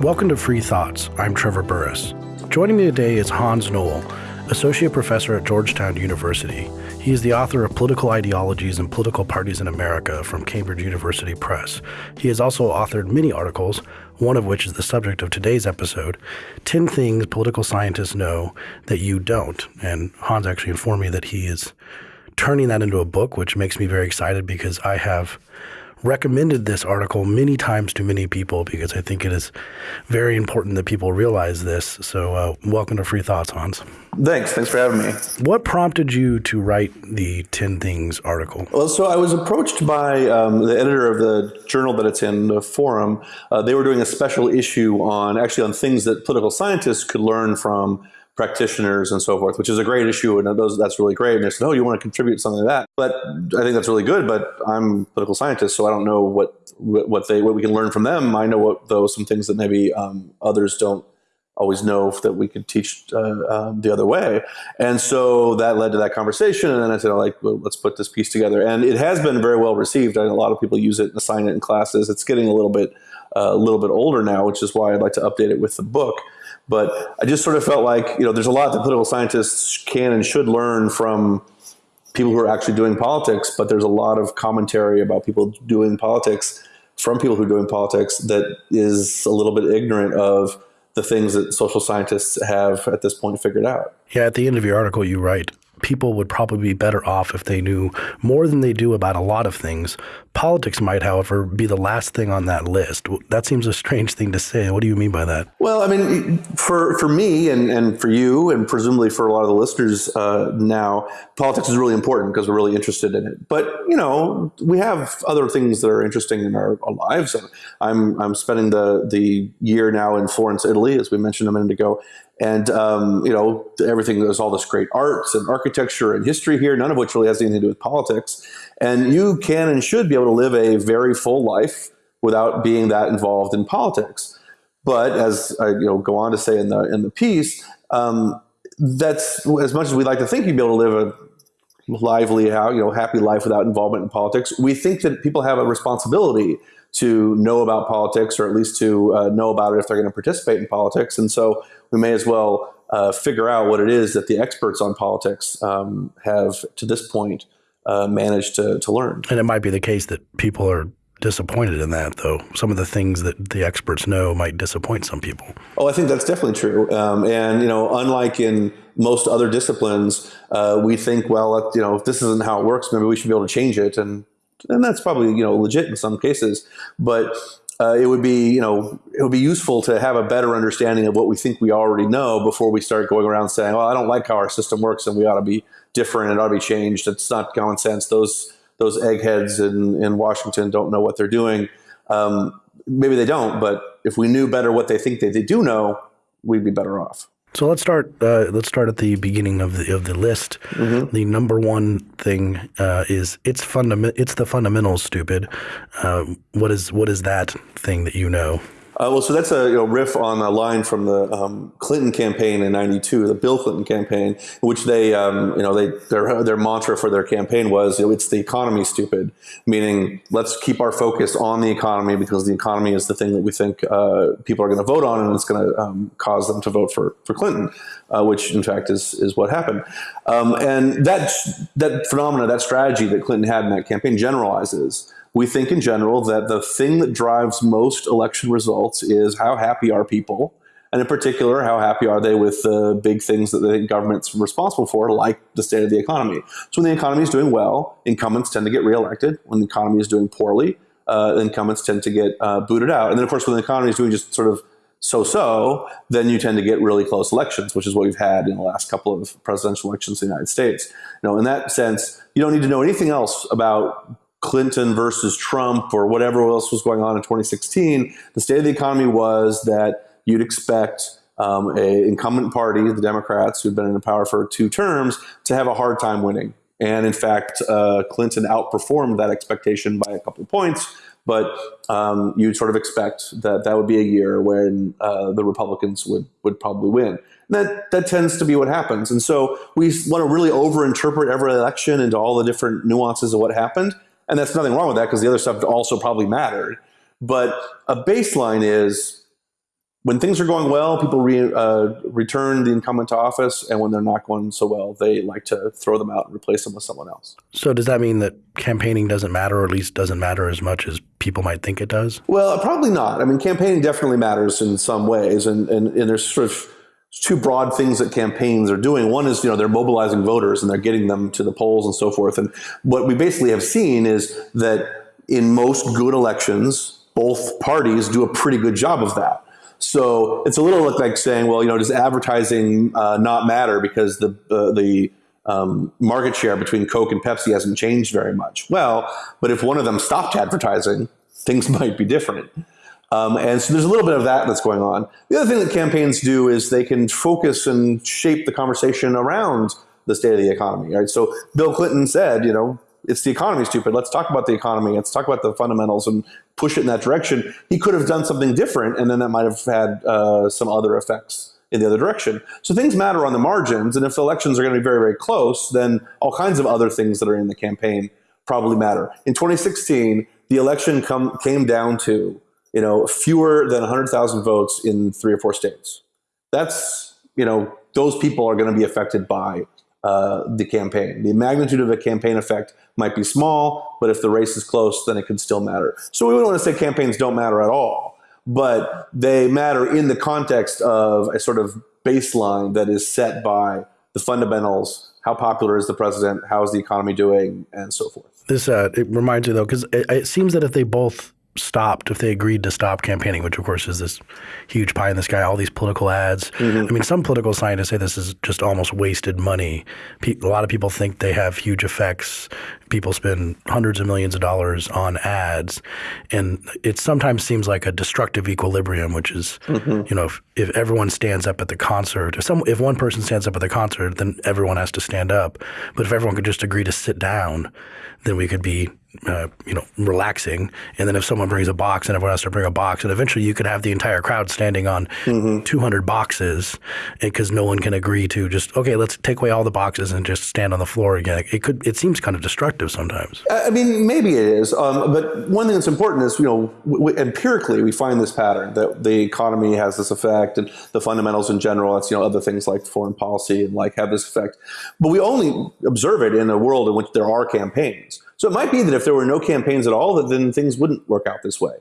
Welcome to Free Thoughts. I'm Trevor Burrus. Joining me today is Hans Noel, Associate Professor at Georgetown University. He is the author of Political Ideologies and Political Parties in America from Cambridge University Press. He has also authored many articles, one of which is the subject of today's episode 10 Things Political Scientists Know That You Don't. And Hans actually informed me that he is turning that into a book, which makes me very excited because I have recommended this article many times to many people because I think it is very important that people realize this. So, uh, welcome to Free Thoughts, Hans. Thanks. Thanks for having me. What prompted you to write the 10 Things article? Well, so I was approached by um, the editor of the journal that it's in, the Forum. Uh, they were doing a special issue on actually on things that political scientists could learn from practitioners and so forth, which is a great issue, and those, that's really great. And they said, "Oh, you want to contribute something to that?" But I think that's really good. But I'm political scientist, so I don't know what what they what we can learn from them. I know what though some things that maybe um, others don't always know that we could teach uh, um, the other way. And so that led to that conversation. And then I said, oh, like, well, let's put this piece together. And it has been very well received. I a lot of people use it and assign it in classes. It's getting a little bit uh, a little bit older now, which is why I'd like to update it with the book. But I just sort of felt like, you know, there's a lot that political scientists can and should learn from people who are actually doing politics, but there's a lot of commentary about people doing politics from people who are doing politics that is a little bit ignorant of the things that social scientists have at this point figured out. Yeah, at the end of your article, you write people would probably be better off if they knew more than they do about a lot of things. Politics might, however, be the last thing on that list. That seems a strange thing to say. What do you mean by that? Well, I mean, for, for me and, and for you, and presumably for a lot of the listeners uh, now, politics is really important because we're really interested in it. But, you know, we have other things that are interesting in our, our lives. I'm, I'm spending the, the year now in Florence, Italy, as we mentioned a minute ago, and um, you know everything there's all this great arts and architecture and history here none of which really has anything to do with politics. And you can and should be able to live a very full life without being that involved in politics. But as i you know go on to say in the in the piece um, that's as much as we like to think you'd be able to live a lively how you know happy life without involvement in politics we think that people have a responsibility to know about politics or at least to uh, know about it if they're going to participate in politics. And so we may as well uh, figure out what it is that the experts on politics um, have to this point uh, managed to, to learn. And it might be the case that people are disappointed in that, though. Some of the things that the experts know might disappoint some people. Oh, I think that's definitely true. Um, and you know, unlike in most other disciplines, uh, we think, well, you know, if this isn't how it works, maybe we should be able to change it, and and that's probably you know legit in some cases. But uh, it would be you know it would be useful to have a better understanding of what we think we already know before we start going around saying, "Well, I don't like how our system works, and we ought to be different. It ought to be changed." It's not common sense. Those those eggheads in in Washington don't know what they're doing. Um, maybe they don't, but if we knew better what they think that they do know, we'd be better off. So let's start. Uh, let's start at the beginning of the of the list. Mm-hmm. The number one thing uh, is it's fundament. It's the fundamentals. Stupid. Uh, what is what is that thing that you know? Uh, well, so that's a you know, riff on a line from the um, Clinton campaign in '92, the Bill Clinton campaign, which they, um, you know, they their their mantra for their campaign was, you know, it's the economy, stupid, meaning let's keep our focus on the economy because the economy is the thing that we think uh, people are going to vote on, and it's going to um, cause them to vote for for Clinton, uh, which in fact is is what happened. Um, and that that phenomena, that strategy that Clinton had in that campaign generalizes we think in general that the thing that drives most election results is how happy are people, and in particular, how happy are they with the big things that the government's responsible for, like the state of the economy. So when the economy is doing well, incumbents tend to get reelected. When the economy is doing poorly, uh, incumbents tend to get uh, booted out. And then, of course, when the economy is doing just sort of so-so, then you tend to get really close elections, which is what we've had in the last couple of presidential elections in the United States. You know, in that sense, you don't need to know anything else about Clinton versus Trump or whatever else was going on in 2016, the state of the economy was that you'd expect um, a incumbent party, the Democrats, who'd been in power for two terms, to have a hard time winning. And in fact, uh, Clinton outperformed that expectation by a couple of points. But um, you'd sort of expect that that would be a year when uh, the Republicans would would probably win. That that tends to be what happens. And so we want to really overinterpret every election into all the different nuances of what happened. And that's nothing wrong with that because the other stuff also probably mattered. But a baseline is when things are going well, people re, uh, return the incumbent to office, and when they're not going so well, they like to throw them out and replace them with someone else. So does that mean that campaigning doesn't matter, or at least doesn't matter as much as people might think it does? Well, probably not. I mean, campaigning definitely matters in some ways, and and, and there's sort of two broad things that campaigns are doing. One is, you know, they're mobilizing voters and they're getting them to the polls and so forth. And what we basically have seen is that in most good elections, both parties do a pretty good job of that. So it's a little like saying, well, you know, does advertising uh, not matter because the uh, the um, market share between Coke and Pepsi hasn't changed very much? Well, but if one of them stopped advertising, things might be different. Um, and so there's a little bit of that that's going on. The other thing that campaigns do is they can focus and shape the conversation around the state of the economy. Right. So Bill Clinton said, you know, it's the economy, stupid. Let's talk about the economy. Let's talk about the fundamentals and push it in that direction. He could have done something different, and then that might have had uh, some other effects in the other direction. So things matter on the margins, and if elections are going to be very, very close, then all kinds of other things that are in the campaign probably matter. In 2016, the election come, came down to you know fewer than 100,000 votes in three or four states. That's you know those people are going to be affected by uh, the campaign. The magnitude of a campaign effect might be small, but if the race is close, then it can still matter. So we wouldn't want to say campaigns don't matter at all, but they matter in the context of a sort of baseline that is set by the fundamentals. How popular is the president? How is the economy doing? And so forth. This uh, it reminds me though, because it, it seems that if they both stopped, if they agreed to stop campaigning, which of course is this huge pie in the sky, all these political ads. Mm-hmm. I mean, some political scientists say this is just almost wasted money. Pe- a lot of people think they have huge effects. People spend hundreds of millions of dollars on ads, and it sometimes seems like a destructive equilibrium, which is, mm-hmm. you know, if, if everyone stands up at the concert, if some, if one person stands up at the concert, then everyone has to stand up. But if everyone could just agree to sit down, then we could be uh, you know, relaxing. And then if someone brings a box and everyone has to bring a box, and eventually you could have the entire crowd standing on mm-hmm. 200 boxes because no one can agree to just, okay, let's take away all the boxes and just stand on the floor again. It could, it seems kind of destructive sometimes. I mean, maybe it is. Um, but one thing that's important is, you know, empirically we find this pattern that the economy has this effect and the fundamentals in general, it's, you know, other things like foreign policy and like have this effect. But we only observe it in a world in which there are campaigns. So it might be that if there were no campaigns at all, that then things wouldn't work out this way.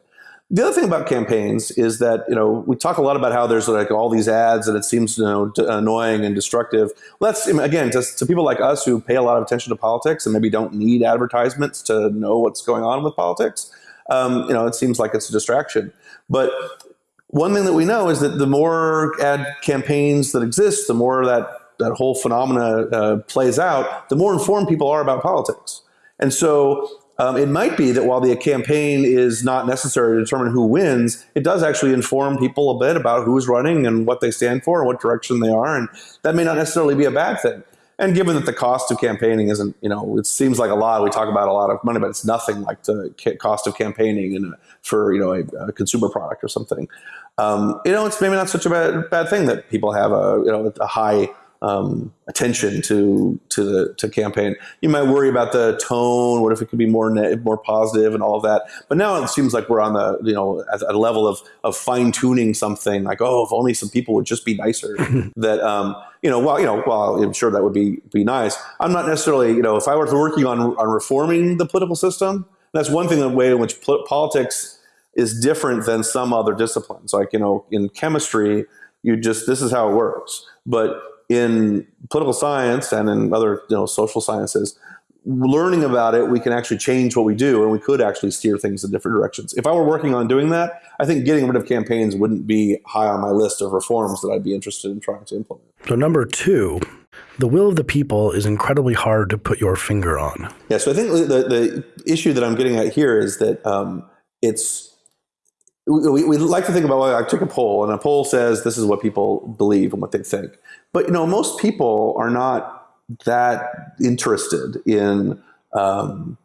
The other thing about campaigns is that you know we talk a lot about how there's like all these ads and it seems you know annoying and destructive. Well, that's again to, to people like us who pay a lot of attention to politics and maybe don't need advertisements to know what's going on with politics. Um, you know, it seems like it's a distraction. But one thing that we know is that the more ad campaigns that exist, the more that that whole phenomena uh, plays out, the more informed people are about politics. And so um, it might be that while the campaign is not necessary to determine who wins, it does actually inform people a bit about who's running and what they stand for and what direction they are. And that may not necessarily be a bad thing. And given that the cost of campaigning isn't, you know, it seems like a lot. We talk about a lot of money, but it's nothing like the cost of campaigning in a, for, you know, a, a, consumer product or something. Um, you know, it's maybe not such a bad, bad thing that people have a, you know, a high um, attention to to the to campaign. You might worry about the tone. What if it could be more net, more positive and all of that? But now it seems like we're on the you know at, a level of of fine tuning something. Like oh, if only some people would just be nicer. that um, you know, well, you know, well, I'm sure that would be be nice. I'm not necessarily you know if I were working on on reforming the political system. That's one thing. The way in which politics is different than some other disciplines. Like you know, in chemistry, you just this is how it works. But in political science and in other you know social sciences learning about it we can actually change what we do and we could actually steer things in different directions. If i were working on doing that i think getting rid of campaigns wouldn't be high on my list of reforms that i'd be interested in trying to implement. So number two the will of the people is incredibly hard to put your finger on. Yeah so i think the, the issue that i'm getting at here is that um, it's we, we, like to think about well, I took a poll and a poll says this is what people believe and what they think. But you know, most people are not that interested in um,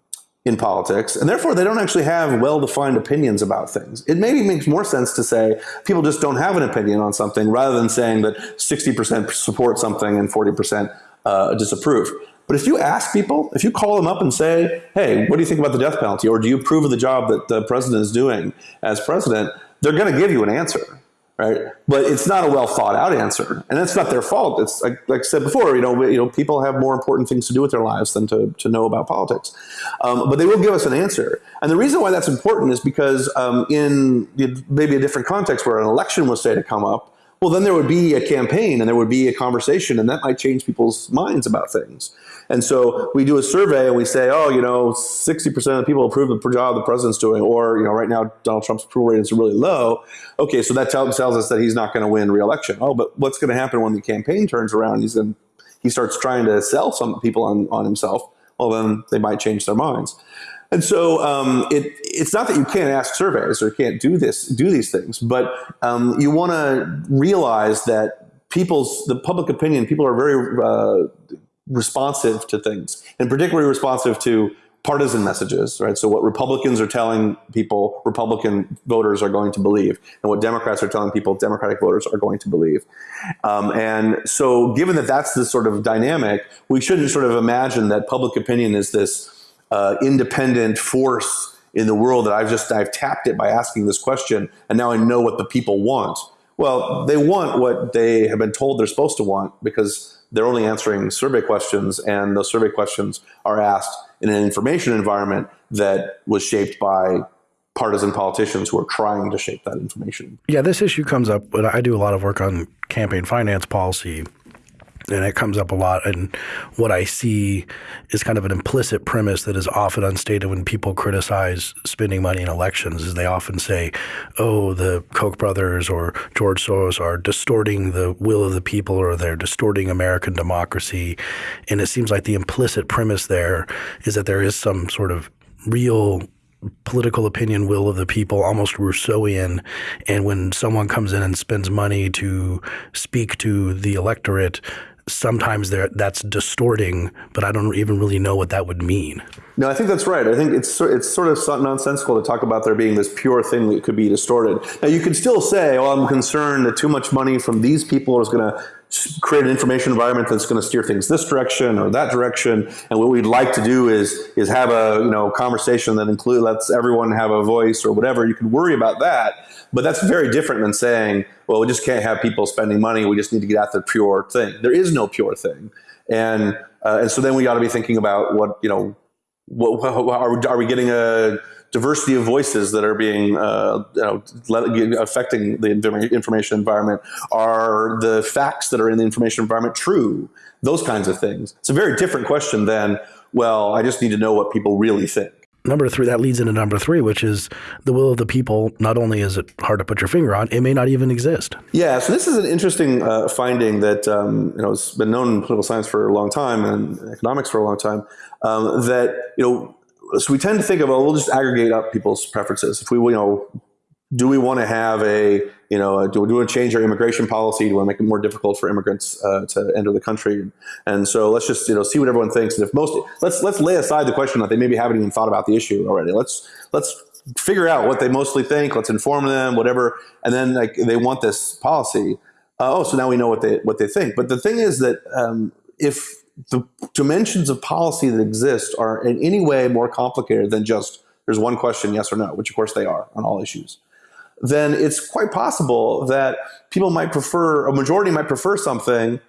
in politics, and therefore they don't actually have well-defined opinions about things. It maybe makes more sense to say people just don't have an opinion on something rather than saying that 60% support something and 40% uh, disapprove. But if you ask people, if you call them up and say, hey, what do you think about the death penalty? Or do you approve of the job that the president is doing as president? They're going to give you an answer. right? But it's not a well thought out answer, and that's not their fault. It's like, like I said before, you know, you know, people have more important things to do with their lives than to, to know about politics. Um, but they will give us an answer, and the reason why that's important is because um, in maybe a different context where an election was say to come up, well, then there would be a campaign and there would be a conversation, and that might change people's minds about things. And so we do a survey and we say, oh, you know, 60% of the people approve the job the president's doing, or, you know, right now Donald Trump's approval ratings are really low. Okay, so that tells us that he's not going to win re-election. Oh, but what's going to happen when the campaign turns around? He's going he starts trying to sell some people on, on himself. Well, then they might change their minds. And so um, it, it's not that you can't ask surveys or can't do this, do these things, but um, you want to realize that people's the public opinion, people are very uh, responsive to things, and particularly responsive to partisan messages, right? So what Republicans are telling people, Republican voters are going to believe, and what Democrats are telling people, Democratic voters are going to believe. Um, and so given that that's the sort of dynamic, we shouldn't sort of imagine that public opinion is this uh, independent force in the world that I've just I've tapped it by asking this question, and now I know what the people want. Well, they want what they have been told they're supposed to want because they're only answering survey questions, and those survey questions are asked in an information environment that was shaped by partisan politicians who are trying to shape that information. Yeah, this issue comes up when I do a lot of work on campaign finance policy and it comes up a lot. And what I see is kind of an implicit premise that is often unstated when people criticize spending money in elections. Is they often say, "Oh, the Koch brothers or George Soros are distorting the will of the people, or they're distorting American democracy." And it seems like the implicit premise there is that there is some sort of real political opinion will of the people, almost Rousseauian. And when someone comes in and spends money to speak to the electorate, sometimes that's distorting, but I don't even really know what that would mean. No, I think that's right. I think it's it's sort of nonsensical to talk about there being this pure thing that could be distorted. Now you could still say, "Oh, I'm concerned that too much money from these people is going to create an information environment that's going to steer things this direction or that direction. And what we'd like to do is is have a you know conversation that include lets everyone have a voice or whatever. You can worry about that, but that's very different than saying, well, we just can't have people spending money. We just need to get at the pure thing. There is no pure thing, and uh, and so then we got to be thinking about what you know. What, what, are, we, are we getting a diversity of voices that are being uh, you know, affecting the information environment? Are the facts that are in the information environment true? Those kinds of things. It's a very different question than, well, I just need to know what people really think. Number three, that leads into number three, which is the will of the people. Not only is it hard to put your finger on, it may not even exist. Yeah, so this is an interesting uh, finding that um, you know has been known in political science for a long time and economics for a long time. Um, that you know so we tend to think of, oh, we'll just aggregate up people's preferences. If we, you know, do we want to have a, you know, do, we want to change our immigration policy? Do we want to make it more difficult for immigrants uh, to enter the country? And so let's just, you know, see what everyone thinks. And if most, let's let's lay aside the question that they maybe haven't even thought about the issue already. Let's let's figure out what they mostly think. Let's inform them, whatever. And then like they want this policy. Uh, oh, so now we know what they what they think. But the thing is that um, if the dimensions of policy that exist are in any way more complicated than just there's one question, yes or no, which of course they are on all issues, then it's quite possible that people might prefer, a majority might prefer something,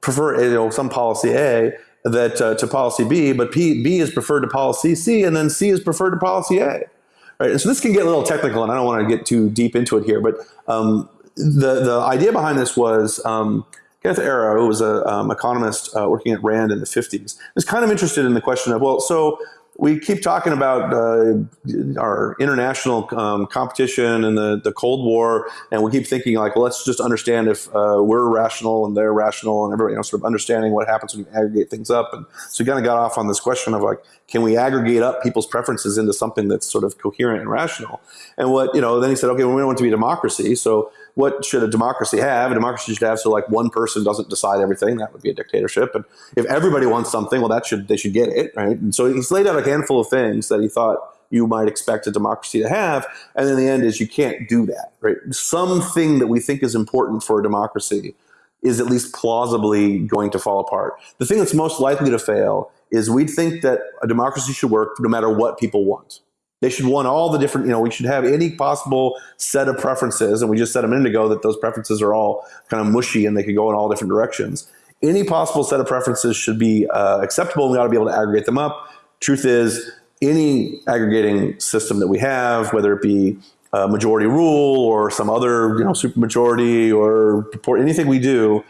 prefer you know, some policy A that uh, to policy B, but P, B is preferred to policy C, and then C is preferred to policy A. Right? And so this can get a little technical, and I don't want to get too deep into it here, but um, the, the idea behind this was um, Kenneth Arrow, who was an um, economist uh, working at Rand in the 50s, was kind of interested in the question of, well, so we keep talking about uh, our international um, competition and the, the Cold War, and we keep thinking like, well, let's just understand if uh, we're rational and they're rational, and everybody, you know, sort of understanding what happens when you aggregate things up. And so we kind of got off on this question of like, can we aggregate up people's preferences into something that's sort of coherent and rational? And what you know, then he said, okay, well, we don't want to be democracy, so what should a democracy have? A democracy should have so like one person doesn't decide everything. That would be a dictatorship. And if everybody wants something, well, that should they should get it, right? And so he's laid out a handful of things that he thought you might expect a democracy to have, and then the end is you can't do that, right? Something that we think is important for a democracy is at least plausibly going to fall apart. The thing that's most likely to fail is we think that a democracy should work no matter what people want. They should want all the different, you know, we should have any possible set of preferences. And we just said a minute ago that those preferences are all kind of mushy and they could go in all different directions. Any possible set of preferences should be uh, acceptable and we ought to be able to aggregate them up. Truth is, any aggregating system that we have, whether it be majority rule or some other, you know, supermajority or anything we do,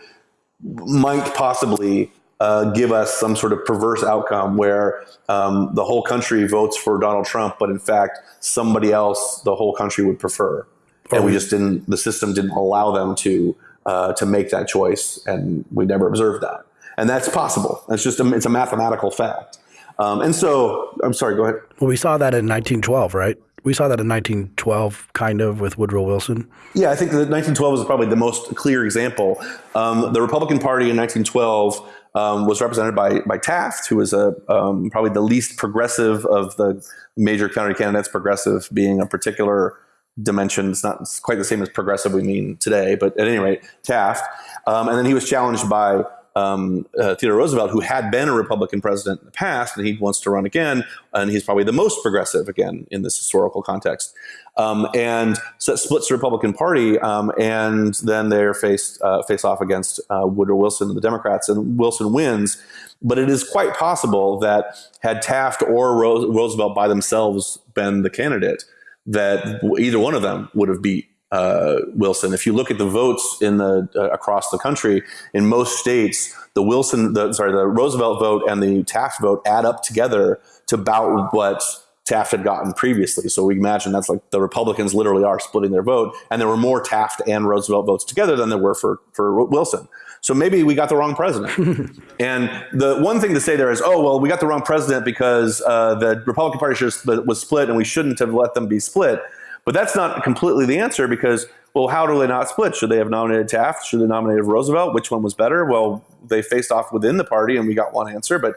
might possibly uh, give us some sort of perverse outcome where um, the whole country votes for Donald Trump, but in fact somebody else the whole country would prefer, and we just didn't. The system didn't allow them to uh, to make that choice, and we never observed that. And that's possible. It's just a, it's a mathematical fact. Um, and so, I'm sorry. Go ahead. Well, we saw that in 1912, right? We saw that in 1912, kind of, with Woodrow Wilson. Yeah, I think that 1912 is probably the most clear example. Um, the Republican Party in 1912 um, was represented by by Taft, who was a um, probably the least progressive of the major county candidates. Progressive being a particular dimension. It's not quite the same as progressive we mean today, but at any rate, Taft. Um, and then he was challenged by um, uh, Theodore Roosevelt, who had been a Republican president in the past, and he wants to run again, and he's probably the most progressive again in this historical context. Um, and so that splits the Republican Party, um, and then they're faced uh, face off against uh, Woodrow Wilson and the Democrats, and Wilson wins. But it is quite possible that had Taft or Ro- Roosevelt by themselves been the candidate, that either one of them would have beat uh, Wilson. If you look at the votes in the uh, across the country, in most states, the Wilson, the, sorry, the Roosevelt vote and the Taft vote add up together to about what Taft had gotten previously. So we imagine that's like the Republicans literally are splitting their vote, and there were more Taft and Roosevelt votes together than there were for for Wilson. So maybe we got the wrong president. and the one thing to say there is, oh well, we got the wrong president because uh, the Republican Party was split, and we shouldn't have let them be split. But that's not completely the answer because, well, how do they not split? Should they have nominated Taft? Should they nominated Roosevelt? Which one was better? Well, they faced off within the party and we got one answer, but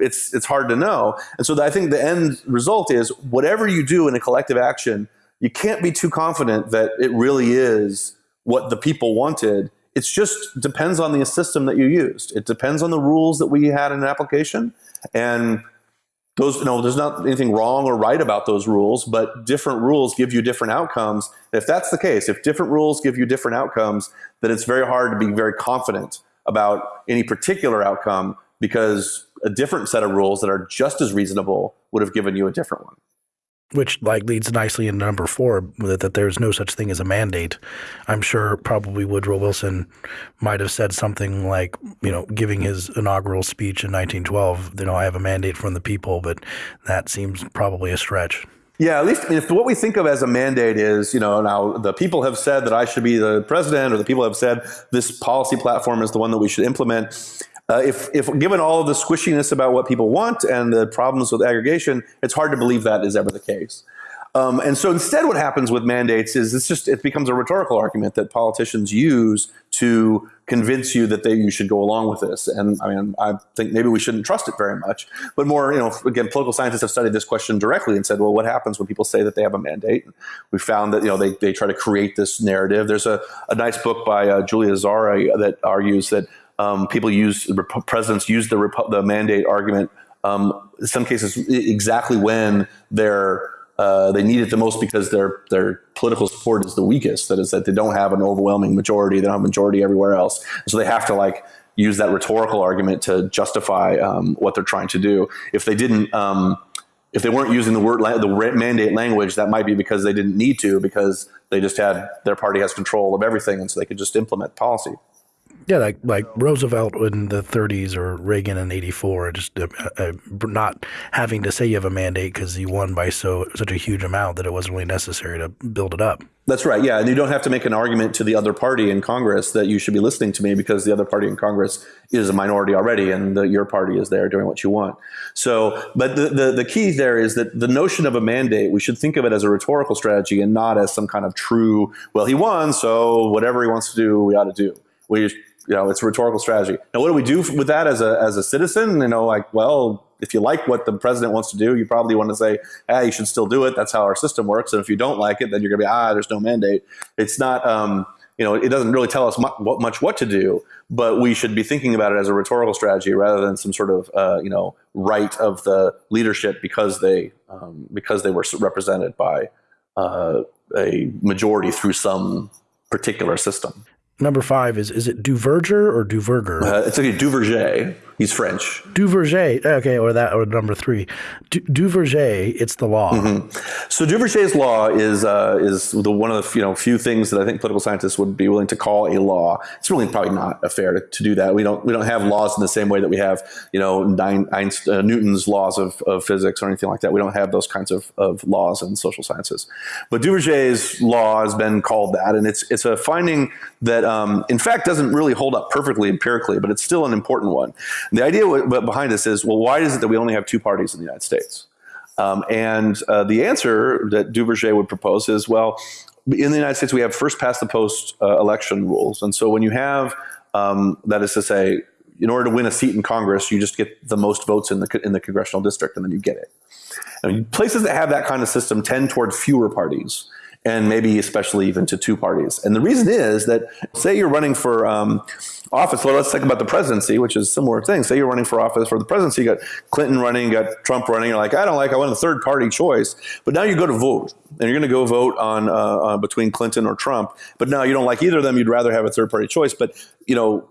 it's it's hard to know. And so I think the end result is whatever you do in a collective action, you can't be too confident that it really is what the people wanted. It's just depends on the system that you used. It depends on the rules that we had in an application. And those no there's not anything wrong or right about those rules but different rules give you different outcomes. If that's the case if different rules give you different outcomes then it's very hard to be very confident about any particular outcome because a different set of rules that are just as reasonable would have given you a different one which like leads nicely into number four that, that there's no such thing as a mandate. I'm sure probably Woodrow Wilson might have said something like, you know, giving his inaugural speech in 1912, you know, I have a mandate from the people, but that seems probably a stretch. Yeah, at least if what we think of as a mandate is, you know, now the people have said that I should be the president, or the people have said this policy platform is the one that we should implement. Uh, if, if given all of the squishiness about what people want and the problems with aggregation, it's hard to believe that is ever the case. Um, and so instead, what happens with mandates is it's just it becomes a rhetorical argument that politicians use to convince you that they you should go along with this. And I mean, I think maybe we shouldn't trust it very much. But more, you know, again, political scientists have studied this question directly and said, well, what happens when people say that they have a mandate? We found that you know they they try to create this narrative. There's a, a nice book by uh, Julia Azari that argues that um, people use presidents use the the mandate argument um, in some cases exactly when they're uh, they need it the most because their their political support is the weakest. That is that they don't have an overwhelming majority. They don't have a majority everywhere else, so they have to like use that rhetorical argument to justify um, what they're trying to do. If they didn't. Um, if they weren't using the word the mandate language, that might be because they didn't need to, because they just had their party has control of everything, and so they could just implement policy. Yeah, like like Roosevelt in the 30s or Reagan in '84, just uh, uh, not having to say you have a mandate because you won by so such a huge amount that it wasn't really necessary to build it up. That's right. Yeah, and you don't have to make an argument to the other party in Congress that you should be listening to me because the other party in Congress is a minority already, and the, your party is there doing what you want. So, but the, the the key there is that the notion of a mandate we should think of it as a rhetorical strategy and not as some kind of true. Well, he won, so whatever he wants to do, we ought to do. We you know, it's a rhetorical strategy. Now, what do we do with that as a, as a citizen? You know, like, well, if you like what the president wants to do, you probably want to say, hey, you should still do it. That's how our system works. And if you don't like it, then you're going to be, ah, there's no mandate. It's not, um, you know, it doesn't really tell us mu- what, much what to do, but we should be thinking about it as a rhetorical strategy rather than some sort of, uh, you know, right of the leadership because they um, because they were represented by uh, a majority through some particular system. Number five is is it Duverger or Duverger? Uh, it's like a Duverger. He's French. Duverger. Okay, or that or number three. Du, Duverger. It's the law. Mm-hmm. So Duverger's law is uh, is the one of the you know few things that I think political scientists would be willing to call a law. It's really probably not a fair to, to do that. We don't we don't have laws in the same way that we have you know Nine, Einstein, uh, Newton's laws of, of physics or anything like that. We don't have those kinds of, of laws in social sciences. But Duverger's law has been called that, and it's it's a finding that um, in fact doesn't really hold up perfectly empirically, but it's still an important one the idea behind this is, well, why is it that we only have two parties in the United States? Um, and uh, the answer that Duverger would propose is, well, in the United States, we have first past the post uh, election rules. And so when you have, um, that is to say, in order to win a seat in Congress, you just get the most votes in the, in the congressional district and then you get it. And places that have that kind of system tend toward fewer parties and maybe especially even to two parties. And the reason is that, say you're running for um, office. Well, let's think about the presidency, which is a similar thing. Say you're running for office for the presidency, you got Clinton running, you got Trump running. You're like, I don't like, I want a third party choice. But now you go to vote, and you're going to go vote on uh, uh, between Clinton or Trump. But now you don't like either of them. You'd rather have a third party choice. But you know,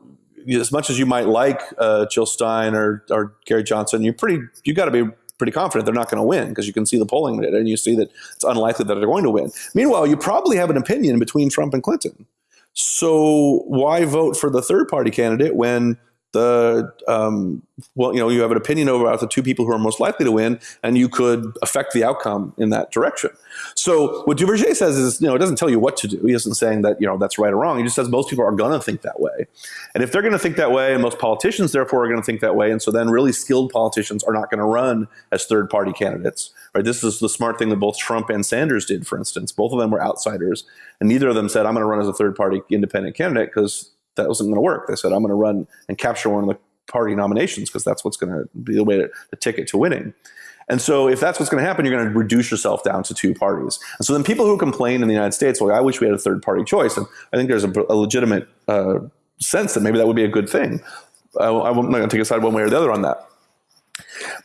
as much as you might like uh, Jill Stein or, or Gary Johnson, you're pretty, you got to be pretty confident they're not going to win because you can see the polling data and you see that it's unlikely that they're going to win. Meanwhile, you probably have an opinion between Trump and Clinton. So why vote for the third party candidate when the um, well, you know, you have an opinion about the two people who are most likely to win, and you could affect the outcome in that direction. So what Duverger says is, you know, it doesn't tell you what to do. He isn't saying that you know that's right or wrong. He just says most people are going to think that way, and if they're going to think that way, and most politicians therefore are going to think that way, and so then really skilled politicians are not going to run as third party candidates. Right? This is the smart thing that both Trump and Sanders did, for instance. Both of them were outsiders, and neither of them said, "I'm going to run as a third party independent candidate," because that wasn't going to work. They said, I'm going to run and capture one of the party nominations because that's what's going to be the way to the ticket to winning. And so, if that's what's going to happen, you're going to reduce yourself down to two parties. And so, then people who complain in the United States, well, I wish we had a third party choice. And I think there's a, a legitimate uh, sense that maybe that would be a good thing. I, I'm not going to take a side one way or the other on that.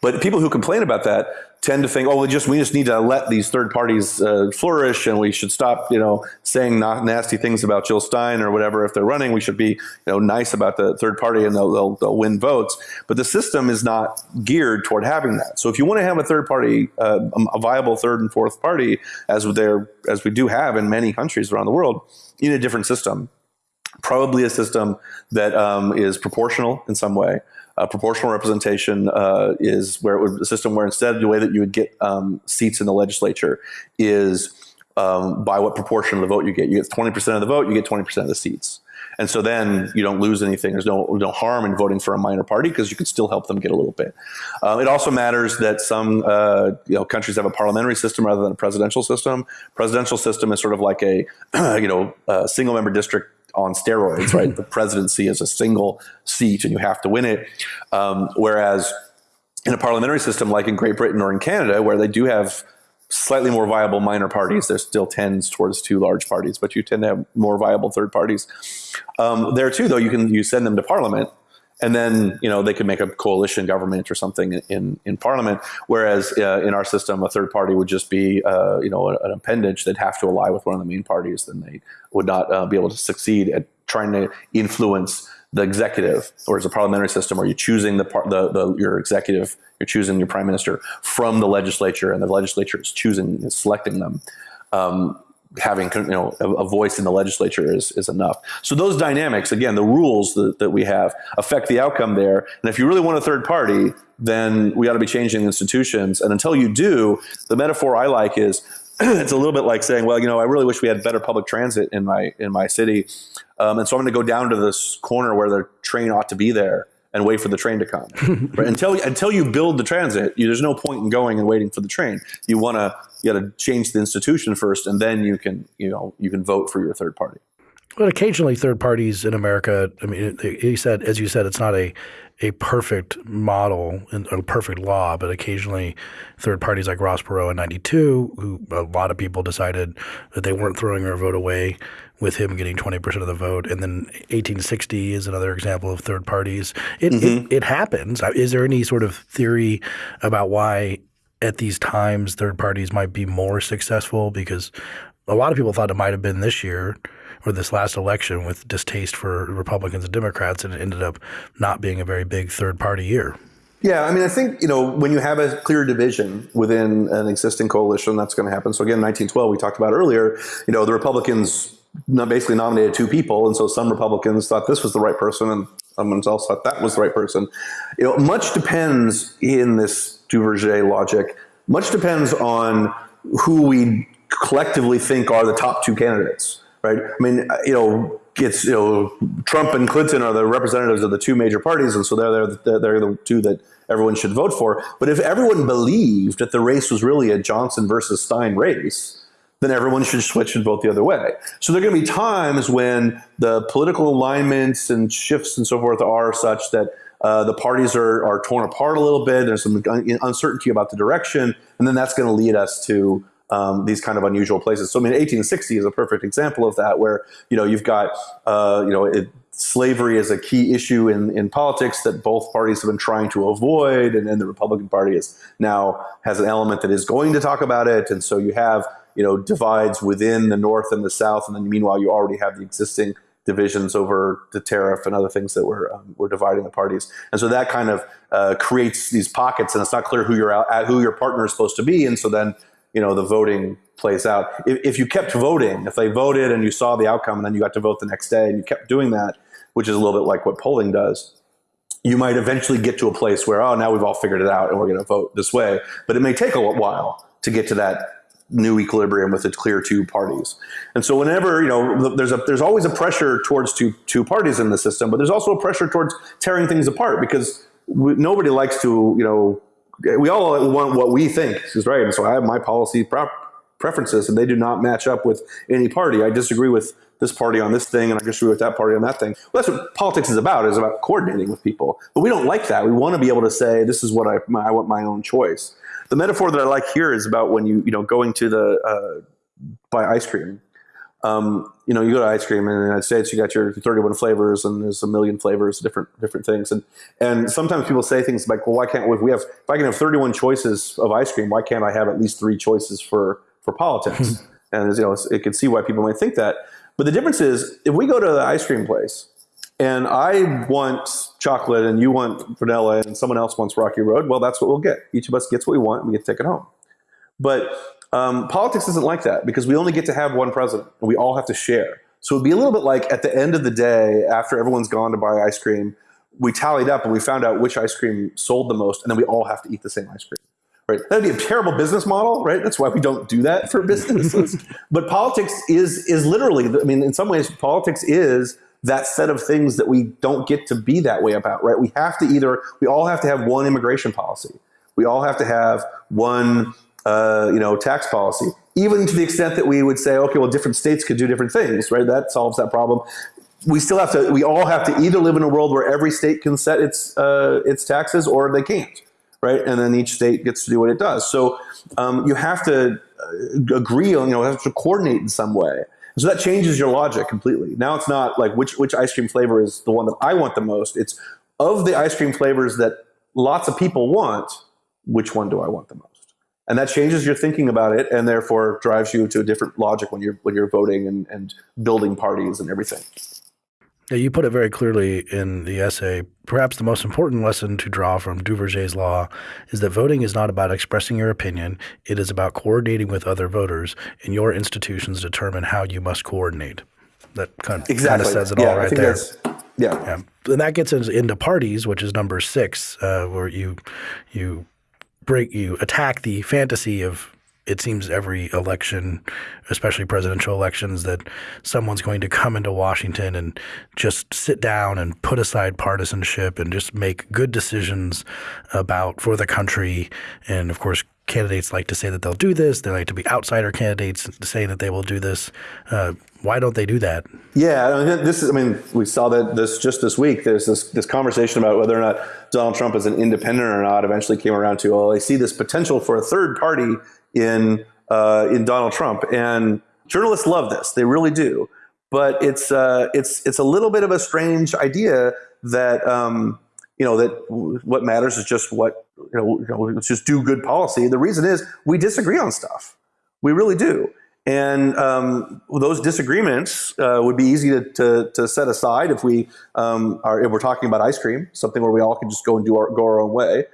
But people who complain about that tend to think, oh, we just we just need to let these third parties uh, flourish, and we should stop, you know, saying not nasty things about Jill Stein or whatever. If they're running, we should be, you know, nice about the third party, and they'll, they'll, they'll win votes. But the system is not geared toward having that. So if you want to have a third party, uh, a viable third and fourth party, as there as we do have in many countries around the world, in a different system, probably a system that um, is proportional in some way uh, proportional representation uh, is where it would a system where instead the way that you would get um, seats in the legislature is um, by what proportion of the vote you get. You get 20% of the vote, you get 20% of the seats. And so then you don't lose anything. There's no, no harm in voting for a minor party because you can still help them get a little bit. Uh, it also matters that some uh, you know, countries have a parliamentary system rather than a presidential system. Presidential system is sort of like a you know a single member district on steroids, right? the presidency is a single seat and you have to win it. Um, whereas in a parliamentary system like in Great Britain or in Canada, where they do have slightly more viable minor parties, there still tends towards two large parties, but you tend to have more viable third parties. Um, there too, though, you can you send them to parliament and then you know they could make a coalition government or something in in parliament. Whereas uh, in our system, a third party would just be uh, you know an appendage that'd have to ally with one of the main parties. Then they would not uh, be able to succeed at trying to influence the executive. Or as a parliamentary system, where you're choosing the, part the, the your executive, you're choosing your prime minister from the legislature, and the legislature is choosing is selecting them. Um, having you know a, voice in the legislature is, is enough. So those dynamics, again, the rules that, that we have affect the outcome there. And if you really want a third party, then we ought to be changing institutions. And until you do, the metaphor I like is it's a little bit like saying, well, you know, I really wish we had better public transit in my in my city, um, and so I'm going to go down to this corner where the train ought to be there and wait for the train to come. right? Until until you build the transit, you, there's no point in going and waiting for the train. You want to you got to change the institution first, and then you can you know you can vote for your third party. But occasionally, third parties in America. I mean, he said, as you said, it's not a a perfect model and a perfect law, but occasionally third parties like Ross Perot in 92, who a lot of people decided that they weren't throwing their vote away with him getting 20% of the vote. And then 1860 is another example of third parties. It, mm-hmm. it, it happens. Is there any sort of theory about why at these times third parties might be more successful? Because a lot of people thought it might have been this year – or this last election with distaste for Republicans and Democrats, and it ended up not being a very big third party year. Yeah, I mean, I think you know when you have a clear division within an existing coalition, that's going to happen. So again, 1912, we talked about earlier. You know, the Republicans basically nominated two people, and so some Republicans thought this was the right person, and someone else thought that was the right person. You know, much depends in this Duverger logic. Much depends on who we collectively think are the top two candidates right? I mean, you know, it's you know, Trump and Clinton are the representatives of the two major parties, and so they're they're, they're the two that everyone should vote for. But if everyone believed that the race was really a Johnson versus Stein race, then everyone should switch and vote the other way. So there are going to be times when the political alignments and shifts and so forth are such that uh, the parties are, are torn apart a little bit. There's some uncertainty about the direction, and then that's going to lead us to um, these kind of unusual places. So I mean, 1860 is a perfect example of that, where you know you've got uh, you know it, slavery is a key issue in, in politics that both parties have been trying to avoid, and then the Republican Party is now has an element that is going to talk about it, and so you have you know divides within the North and the South, and then meanwhile you already have the existing divisions over the tariff and other things that were um, were dividing the parties, and so that kind of uh, creates these pockets, and it's not clear who your who your partner is supposed to be, and so then you know the voting plays out. If, if, you kept voting, if they voted and you saw the outcome, and then you got to vote the next day, and you kept doing that, which is a little bit like what polling does, you might eventually get to a place where oh now we've all figured it out and we're going to vote this way. But it may take a while to get to that new equilibrium with the clear two parties. And so whenever, you know, there's a there's always a pressure towards two two parties in the system, but there's also a pressure towards tearing things apart because we, nobody likes to, you know, we all want what we think is right. And so I have my policy preferences, and they do not match up with any party. I disagree with this party on this thing, and I disagree with that party on that thing. Well, that's what politics is about. Is about coordinating with people. But we don't like that. We want to be able to say, "This is what I my, I want my own choice." The metaphor that I like here is about when you you know going to the uh, buy ice cream um, you know, you go to ice cream in the United States, you got your 31 flavors and there's a million flavors, different different things. And and sometimes people say things like, well, why can't if we have if I can have 31 choices of ice cream, why can't I have at least three choices for for politics? and you know, it can see why people might think that. But the difference is, if we go to the ice cream place and I want chocolate and you want vanilla and someone else wants Rocky Road, well, that's what we'll get. Each of us gets what we want and we get to take it home. But um, politics isn't like that because we only get to have one president and we all have to share. So it'd be a little bit like at the end of the day, after everyone's gone to buy ice cream, we tallied up and we found out which ice cream sold the most, and then we all have to eat the same ice cream. Right? That'd be a terrible business model, right? That's why we don't do that for businesses. but politics is is literally, I mean, in some ways, politics is that set of things that we don't get to be that way about, right? We have to either, we all have to have one immigration policy. We all have to have one uh, you know, tax policy, even to the extent that we would say, okay, well, different states could do different things, right? That solves that problem. We still have to. We all have to either live in a world where every state can set its uh, its taxes, or they can't, right? And then each state gets to do what it does. So um, you have to uh, agree on, you know, have to coordinate in some way. So that changes your logic completely. Now it's not like which which ice cream flavor is the one that I want the most. It's of the ice cream flavors that lots of people want, which one do I want the most? and that changes your thinking about it and therefore drives you to a different logic when you're when you're voting and, and building parties and everything yeah, you put it very clearly in the essay. Perhaps the most important lesson to draw from Duverger's law is that voting is not about expressing your opinion. It is about coordinating with other voters, and your institutions determine how you must coordinate. That kind of, exactly. kind of says it yeah, all right there. Yeah. yeah. And that gets into parties, which is number six, uh, where you you break you attack the fantasy of it seems every election, especially presidential elections, that someone's going to come into Washington and just sit down and put aside partisanship and just make good decisions about for the country and of course candidates like to say that they'll do this. They like to be outsider candidates saying that they will do this. Uh, why don't they do that? Yeah, I mean, this is. I mean, we saw that this just this week. There's this this conversation about whether or not Donald Trump is an independent or not. Eventually, came around to well, I see this potential for a third party in uh, in Donald Trump, and journalists love this. They really do. But it's uh, it's it's a little bit of a strange idea that. Um, you know that what matters is just what you know, you know let's just do good policy the reason is we disagree on stuff we really do and um, those disagreements uh, would be easy to, to, to, set aside if we um, are if we're talking about ice cream something where we all can just go and do our go our own way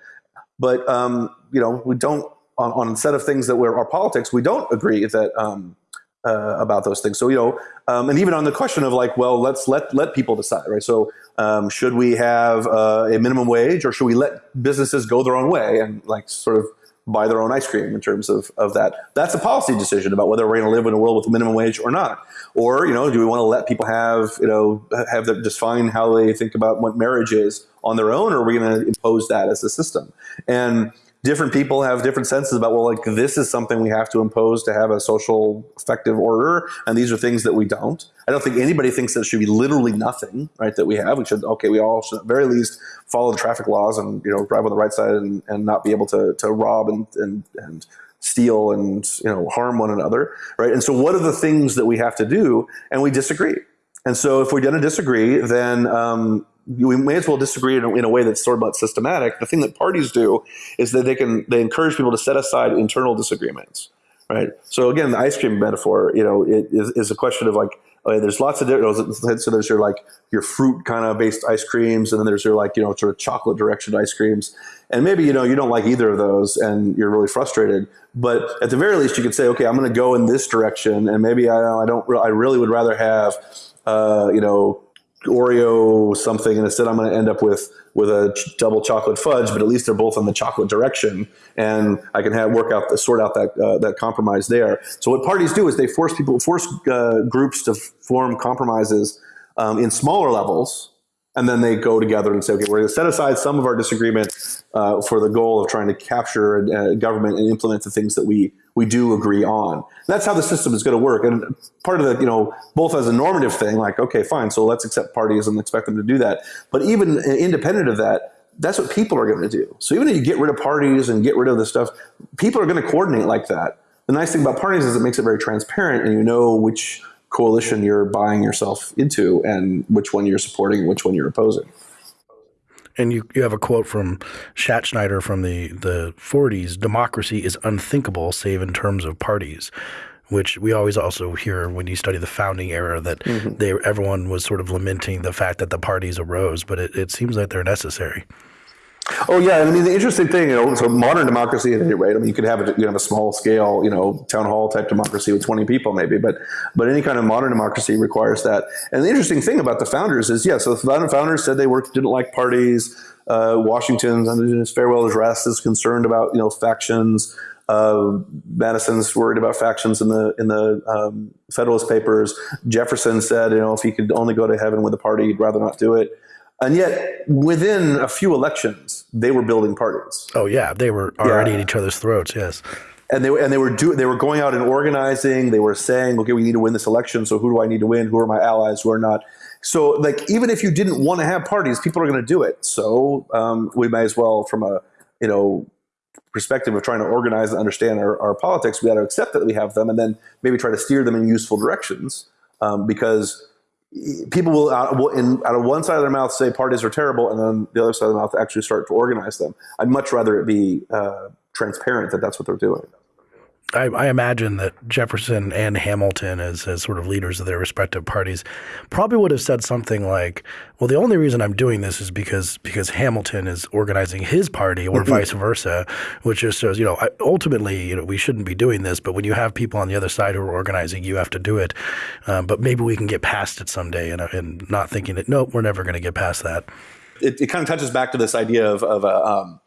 but um, you know we don't on, a set of things that were our politics we don't agree that um, uh, about those things. So you know, um, and even on the question of like, well, let's let let people decide, right? So um, should we have uh, a minimum wage, or should we let businesses go their own way and like sort of buy their own ice cream in terms of, of that? That's a policy decision about whether we're going to live in a world with a minimum wage or not. Or you know, do we want to let people have you know have them define how they think about what marriage is on their own, or are we going to impose that as a system? And different people have different senses about well like this is something we have to impose to have a social effective order and these are things that we don't. I don't think anybody thinks that should be literally nothing right that we have. We should okay we all should at very least follow the traffic laws and you know drive on the right side and, and not be able to, to rob and, and, and steal and you know harm one another right? And so what are the things that we have to do? And we disagree. And so if we're going to disagree then um, we may as well disagree in a, in a, way that's sort of systematic. The thing that parties do is that they can they encourage people to set aside internal disagreements, right? So again, the ice cream metaphor, you know, it is, is a question of like, there's lots of different. So there's your like your fruit kind of based ice creams, and then there's your like you know sort of chocolate direction ice creams, and maybe you know you don't like either of those, and you're really frustrated. But at the very least, you could say, okay, I'm going to go in this direction, and maybe I, I don't, I really would rather have, uh, you know Oreo something, and instead I'm going to end up with with a ch- double chocolate fudge. But at least they're both in the chocolate direction, and I can have work out the, sort out that uh, that compromise there. So what parties do is they force people force uh, groups to form compromises um, in smaller levels and then they go together and say, okay, we're going to set aside some of our disagreement uh, for the goal of trying to capture a, government and implement the things that we we do agree on. That's how the system is going to work. And part of the, you know, both as a normative thing, like, okay, fine, so let's accept parties and expect them to do that. But even independent of that, that's what people are going to do. So even if you get rid of parties and get rid of this stuff, people are going to coordinate like that. The nice thing about parties is it makes it very transparent and you know which coalition you're buying yourself into and which one you're supporting and which one you're opposing. And you, you have a quote from Schattschneider from the, the 40s democracy is unthinkable save in terms of parties which we always also hear when you study the founding era that mm-hmm. they everyone was sort of lamenting the fact that the parties arose, but it, it seems like they're necessary. Oh yeah, I mean the interesting thing, you know, so modern democracy at any rate. I mean, you could have a, you have a small scale, you know, town hall type democracy with twenty people maybe, but but any kind of modern democracy requires that. And the interesting thing about the founders is, yeah, so the founders said they worked didn't like parties. Uh, Washington, in his farewell address, is concerned about you know factions. Uh, Madison's worried about factions in the in the um, Federalist Papers. Jefferson said, you know, if he could only go to heaven with a party, he'd rather not do it. And yet, within a few elections, they were building parties. Oh yeah, they were already yeah. at each other's throats. Yes, and they and they were do, they were going out and organizing. They were saying, "Okay, we need to win this election. So who do I need to win? Who are my allies? Who are not?" So, like, even if you didn't want to have parties, people are going to do it. So, um, we may as well, from a you know perspective of trying to organize and understand our, our politics, we got to accept that we have them, and then maybe try to steer them in useful directions. Um, because people will, out, will in, out of one side of their mouth say parties are terrible, and then the other side of the mouth actually start to organize them. I'd much rather it be uh, transparent that that's what they're doing. I, I, imagine that Jefferson and Hamilton, as, as sort of leaders of their respective parties, probably would have said something like, "Well, the only reason I'm doing this is because because Hamilton is organizing his party, or mm-hmm. vice versa," which just shows, you know, ultimately, you know, we shouldn't be doing this, but when you have people on the other side who are organizing, you have to do it. Um, but maybe we can get past it someday, and, and not thinking that nope, we're never going to get past that. It, it, kind of touches back to this idea of, of uh, um,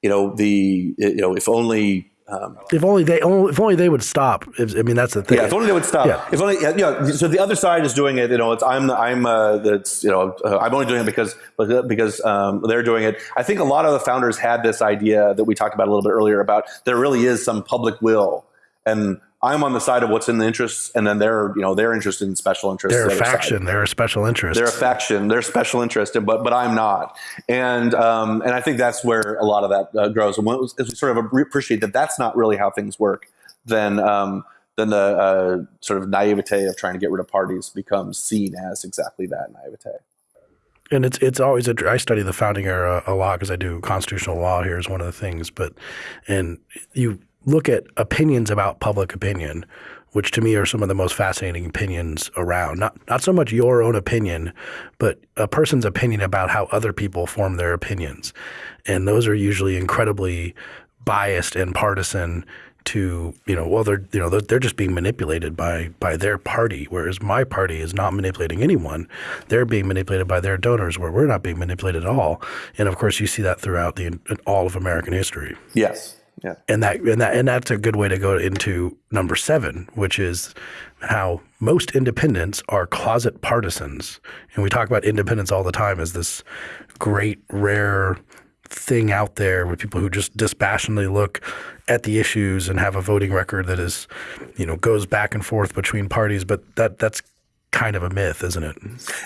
you know, the you know, if only Um, if only they, if only they would stop. If, I mean, that's the thing. Yeah, if only they would stop. Yeah. If only, yeah, yeah. So the other side is doing it. You know, it's I'm I'm uh, that's you know uh, I'm only doing it because because um, they're doing it. I think a lot of the founders had this idea that we talked about a little bit earlier about there really is some public will, and I'm on the side of what's in the interests, and then they're you know they're interested in special interests. They're a faction. They're a special interest. They're a faction. They're special interest, but but I'm not, and um, and I think that's where a lot of that uh, grows. And as we sort of appreciate that that's not really how things work, then um, then the uh, sort of naivete of trying to get rid of parties becomes seen as exactly that naivete. and it's it's always a, I study the founding era a lot because I do constitutional law here is one of the things. But and you look at opinions about public opinion, which to me are some of the most fascinating opinions around. Not not so much your own opinion, but a person's opinion about how other people form their opinions, and those are usually incredibly biased and partisan to you know well they're you know they're, just being manipulated by by their party whereas my party is not manipulating anyone they're being manipulated by their donors where we're not being manipulated at all and of course you see that throughout the all of American history Yes. Yeah. and that and that and that's a good way to go into number seven, which is how most independents are closet partisans. And we talk about independence all the time as this great rare thing out there with people who just dispassionately look at the issues and have a voting record that is, you know, goes back and forth between parties. But that that's kind of a myth, isn't it?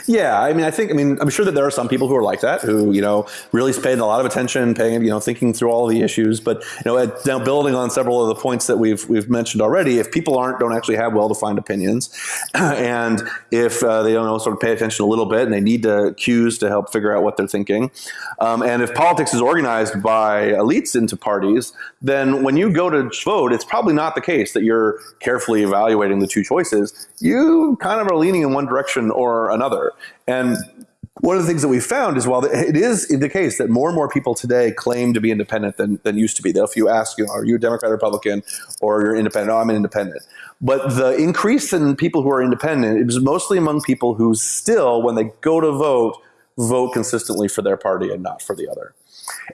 Yeah, I mean, I think, I mean, I'm sure that there are some people who are like that, who you know really paying a lot of attention, paying, you know, thinking through all the issues. But you know, now building on several of the points that we've we've mentioned already, if people aren't don't actually have well-defined opinions, and if uh, they don't know sort of pay attention a little bit, and they need to cues to help figure out what they're thinking, um, and if politics is organized by elites into parties, then when you go to vote, it's probably not the case that you're carefully evaluating the two choices. You kind of are leaning in one direction or another. And one of the things that we found is while it is the case that more and more people today claim to be independent than, than used to be. If you ask, you know, are you a Democrat or Republican or you're independent? Oh, I'm an independent. But the increase in people who are independent is mostly among people who still, when they go to vote, vote consistently for their party and not for the other.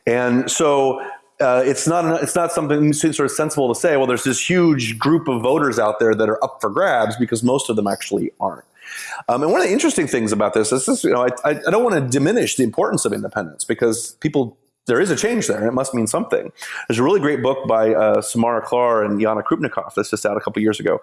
And so uh, it's not it's not something sort of sensible to say. Well, there's this huge group of voters out there that are up for grabs because most of them actually aren't. Um, and one of the interesting things about this is, this, you know, I, I don't want to diminish the importance of independence because people there is a change there, and it must mean something. There's a really great book by uh, Samara Klar and Yana Krupnikov that's just out a couple years ago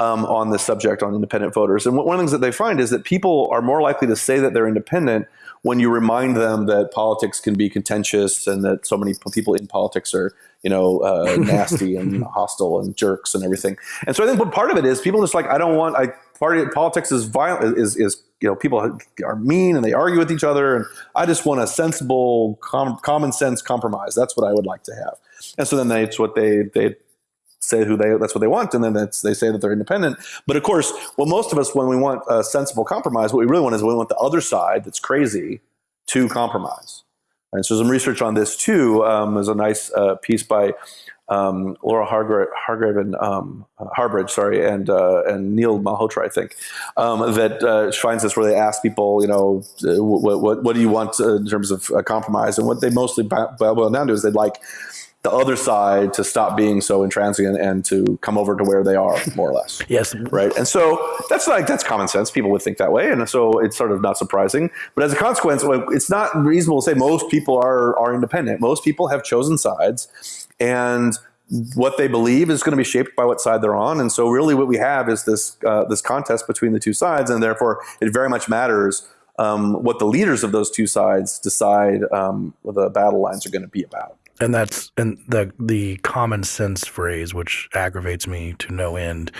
um, on this subject on independent voters. And one of the things that they find is that people are more likely to say that they're independent when you remind them that politics can be contentious and that so many people in politics are you know uh, nasty and hostile and jerks and everything. And so I think what part of it is people just like I don't want I party politics is violent is is you know people are mean and they argue with each other and I just want a sensible com- common sense compromise. That's what I would like to have. And so then that's what they they say who they that's what they want and then they say that they're independent. But of course well most of us when we want a sensible compromise what we really want is we want the other side that's crazy to compromise. And so some research on this too um, a nice uh, piece by um, Laura Hargrave, Hargrave and um, Harbridge, sorry, and uh, and Neil Malhotra, I think, um, that uh, finds this where they ask people, you know, what, what, what do you want in terms of compromise, and what they mostly boil down to is they'd like the other side to stop being so intransigent and to come over to where they are, more or less. yes. Right. And so that's like that's common sense. People would think that way, and so it's sort of not surprising. But as a consequence, it's not reasonable to say most people are are independent. Most people have chosen sides, and what they believe is going to be shaped by what side they're on. And so, really, what we have is this uh, this contest between the two sides, and therefore, it very much matters. Um, what the leaders of those two sides decide um, what the battle lines are going to be about and that's and the the common sense phrase, which aggravates me to no end,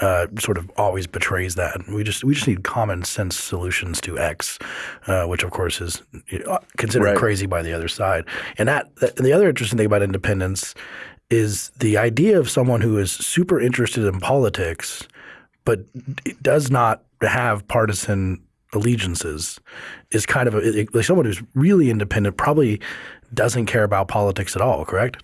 uh, sort of always betrays that. We just we just need common sense solutions to X, uh, which of course is considered right. crazy by the other side. And that, that and the other interesting thing about independence is the idea of someone who is super interested in politics, but does not have partisan allegiances is kind of a, like someone who's really independent probably doesn't care about politics at all, correct?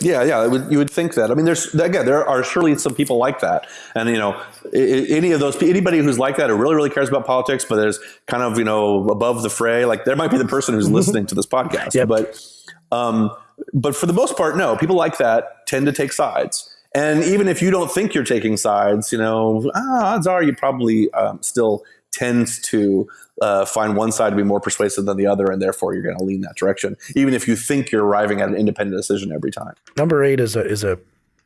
Yeah, yeah, would, you would think that. I mean, there's again, there are surely some people like that, and you know, any of those, anybody who's like that, who really, really cares about politics, but there's kind of you know above the fray. Like there might be the person who's listening to this podcast, yep. but um, but for the most part, no. People like that tend to take sides. And even if you don't think you're taking sides, you know, ah, odds are you probably um, still tends to uh, find one side to be more persuasive than the other, and therefore you're going to lean that direction, even if you think you're arriving at an independent decision every time. Number eight is a is a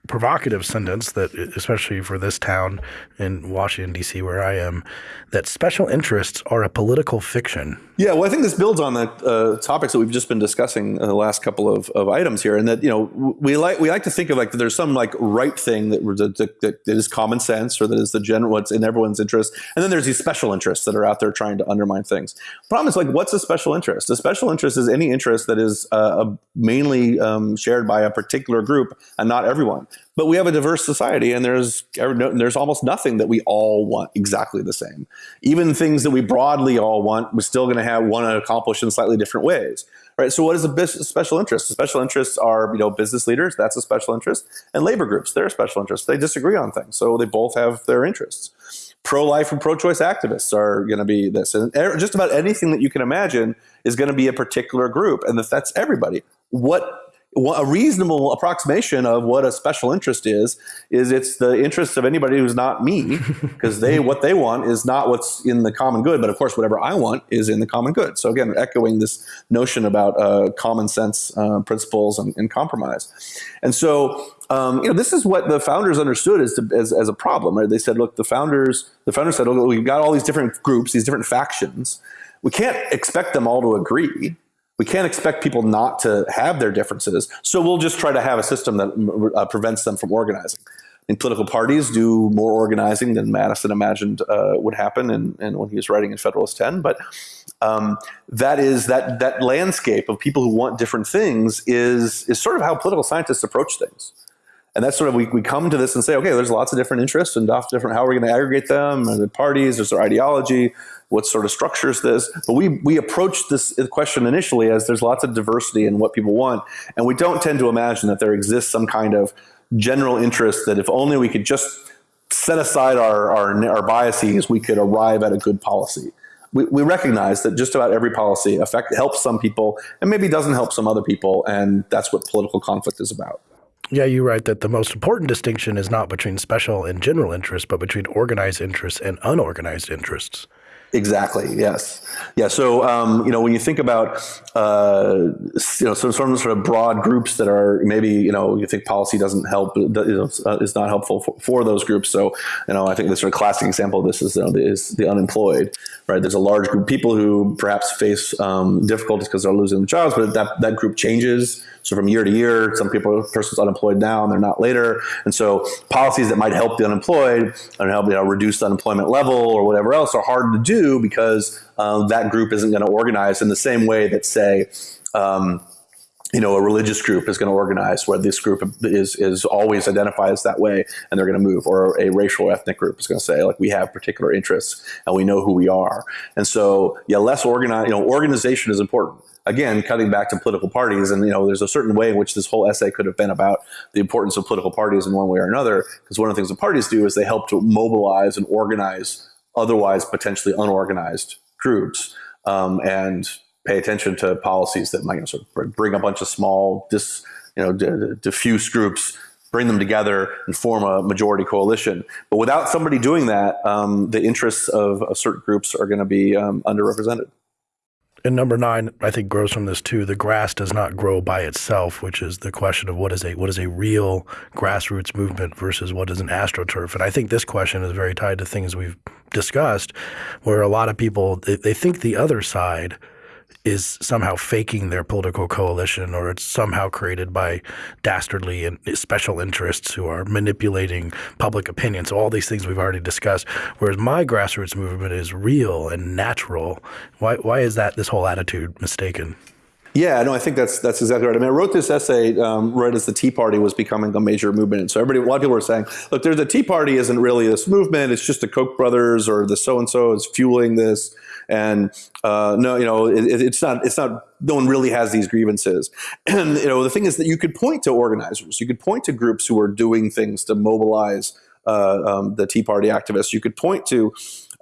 provocative sentence that, especially for this town in Washington, D.C., where I am, that special interests are a political fiction. Yeah, well, I think this builds on the uh, topics that we've just been discussing the last couple of, of items here, and that you know we like we like to think of like there's some like right thing that, that, that, that is common sense or that is the general what's in everyone's interest, and then there's these special interests that are out there trying to undermine things. problem is like what's a special interest? A special interest is any interest that is uh, mainly um, shared by a particular group and not everyone. But we have a diverse society, and there's there's almost nothing that we all want exactly the same. Even things that we broadly all want, we're still going to have want to accomplish in slightly different ways. Right. So, what is a special interest? Special interests are you know business leaders. That's a special interest, and labor groups. They're a special interest. They disagree on things, so they both have their interests. Pro-life and pro-choice activists are going to be this, and just about anything that you can imagine is going to be a particular group, and that's everybody. What a reasonable approximation of what a special interest is is it's the interest of anybody who's not me because they what they want is not what's in the common good but of course whatever i want is in the common good. So again echoing this notion about uh, common sense uh, principles and, and, compromise. And so um, you know this is what the founders understood as, to, as, as a problem right? They said look the founders the founders said we've got all these different groups these different factions. We can't expect them all to agree we can't expect people not to have their differences. So we'll just try to have a system that uh, prevents them from organizing. And political parties do more organizing than Madison imagined uh, would happen and, and when he was writing in Federalist 10. But um, that is that that landscape of people who want different things is is sort of how political scientists approach things. And that's sort of we, we come to this and say, okay, there's lots of different interests and different how are we going to aggregate them? Are the parties? Is there ideology? What sort of structure is this? But we we approach this question initially as there's lots of diversity in what people want, and we don't tend to imagine that there exists some kind of general interest that if only we could just set aside our our, our biases, we could arrive at a good policy. We, we recognize that just about every policy affect helps some people and maybe doesn't help some other people, and that's what political conflict is about. Yeah, you write that the most important distinction is not between special and general interests, but between organized interests and unorganized interests. Exactly. Yes. Yeah. So um, you know, when you think about uh, you know some sort of, sort of broad groups that are maybe you know you think policy doesn't help uh, is not helpful for, for, those groups. So you know, I think the sort of classic example of this is you know, is the unemployed. Right. There's a large group of people who perhaps face um, difficulties because they're losing their jobs, but that that group changes so from year to year, some people, person's unemployed now and they're not later. And so policies that might help the unemployed and help you know, reduce the unemployment level or whatever else are hard to do because um, that group isn't going to organize in the same way that, say, um, you know, a religious group is going to organize where this group is is always identified as that way, and they're going to move, or a racial ethnic group is going to say like we have particular interests and we know who we are, and so yeah, less organized. You know, organization is important again, cutting back to political parties, and you know, there's a certain way in which this whole essay could have been about the importance of political parties in one way or another. Because one of the things the parties do is they help to mobilize and organize otherwise potentially unorganized groups, um, and pay attention to policies that might sort of bring a bunch of small, dis, you know, diffuse groups bring them together and form a majority coalition. But without somebody doing that, um, the interests of, of, certain groups are going to be um, underrepresented. And number nine, I think grows from this too. The grass does not grow by itself, which is the question of what is a what is a real grassroots movement versus what is an astroturf. And I think this question is very tied to things we've discussed, where a lot of people they, they think the other side – is somehow faking their political coalition or it's somehow created by dastardly and special interests who are manipulating public opinion. So all these things we've already discussed. Whereas my grassroots movement is real and natural. Why, why is that this whole attitude mistaken? Yeah, no, I think that's that's exactly right. I mean, I wrote this essay um, right as the Tea Party was becoming a major movement, so everybody, a lot of people were saying, "Look, there's the Tea Party isn't really this movement; it's just the Koch brothers or the so and so is fueling this." And uh, no, you know, it, it's not. It's not. No one really has these grievances. And you know, the thing is that you could point to organizers. You could point to groups who are doing things to mobilize uh, um, the Tea Party activists. You could point to